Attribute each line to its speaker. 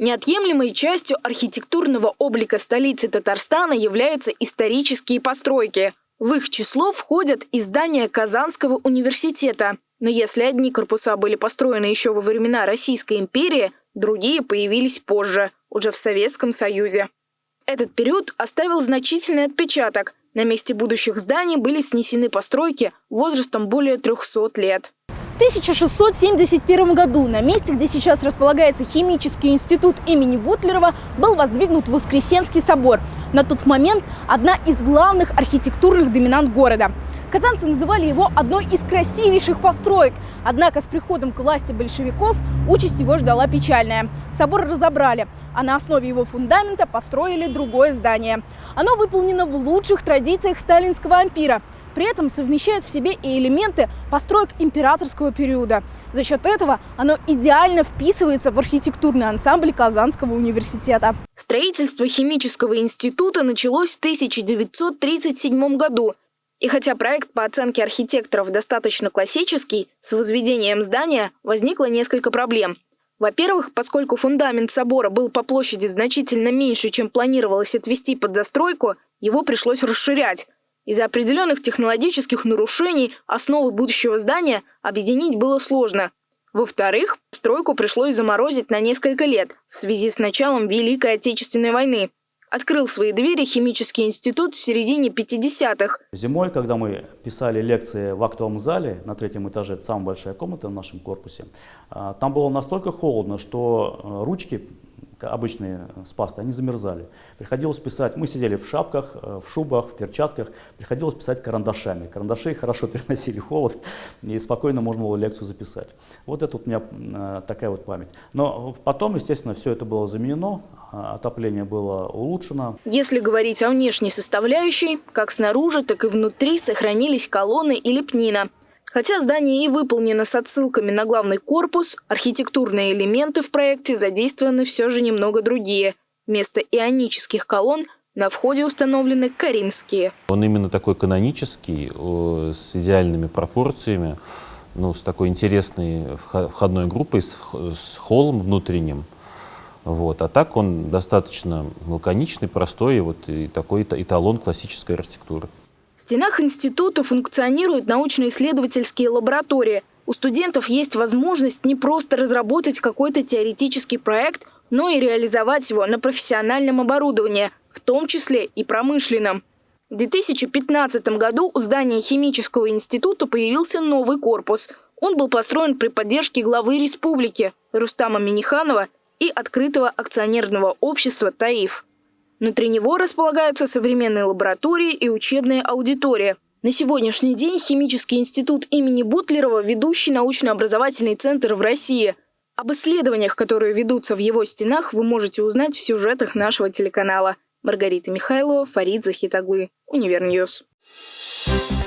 Speaker 1: Неотъемлемой частью архитектурного облика столицы Татарстана являются исторические постройки. В их число входят и здания Казанского университета. Но если одни корпуса были построены еще во времена Российской империи, другие появились позже, уже в Советском Союзе. Этот период оставил значительный отпечаток. На месте будущих зданий были снесены постройки возрастом более 300 лет.
Speaker 2: В 1671 году на месте, где сейчас располагается химический институт имени Бутлерова, был воздвигнут Воскресенский собор. На тот момент одна из главных архитектурных доминант города. Казанцы называли его одной из красивейших построек. Однако с приходом к власти большевиков участь его ждала печальная. Собор разобрали, а на основе его фундамента построили другое здание. Оно выполнено в лучших традициях сталинского ампира. При этом совмещает в себе и элементы построек императорского периода. За счет этого оно идеально вписывается в архитектурный ансамбль Казанского университета.
Speaker 1: Строительство химического института началось в 1937 году и хотя проект по оценке архитекторов достаточно классический, с возведением здания возникло несколько проблем. Во-первых, поскольку фундамент собора был по площади значительно меньше, чем планировалось отвести под застройку, его пришлось расширять. Из-за определенных технологических нарушений основы будущего здания объединить было сложно. Во-вторых, стройку пришлось заморозить на несколько лет в связи с началом Великой Отечественной войны открыл свои двери химический институт в середине 50-х.
Speaker 3: Зимой, когда мы писали лекции в актовом зале на третьем этаже, это самая большая комната в нашем корпусе, а, там было настолько холодно, что э, ручки обычные э, с пастой, они замерзали. Приходилось писать, мы сидели в шапках, э, в шубах, в перчатках, приходилось писать карандашами. Карандаши хорошо переносили холод, и спокойно можно было лекцию записать. Вот это вот у меня э, такая вот память. Но потом, естественно, все это было заменено, а, отопление было улучшено.
Speaker 1: Если говорить о внешней составляющей, как снаружи, так и внутри сохранились колонны и лепнина – Хотя здание и выполнено с отсылками на главный корпус, архитектурные элементы в проекте задействованы все же немного другие. Вместо ионических колонн на входе установлены коринфские.
Speaker 4: Он именно такой канонический, с идеальными пропорциями, ну, с такой интересной входной группой, с, с холлом внутренним. Вот. А так он достаточно лаконичный, простой, вот, и такой эталон классической архитектуры.
Speaker 1: Стенах института функционируют научно-исследовательские лаборатории. У студентов есть возможность не просто разработать какой-то теоретический проект, но и реализовать его на профессиональном оборудовании, в том числе и промышленном. В 2015 году у здания химического института появился новый корпус. Он был построен при поддержке главы республики Рустама Миниханова и открытого акционерного общества «Таиф». Внутри него располагаются современные лаборатории и учебная аудитория. На сегодняшний день Химический институт имени Бутлерова – ведущий научно-образовательный центр в России. Об исследованиях, которые ведутся в его стенах, вы можете узнать в сюжетах нашего телеканала. Маргарита Михайлова, Фарид Захитаглы, Универньюз. Thank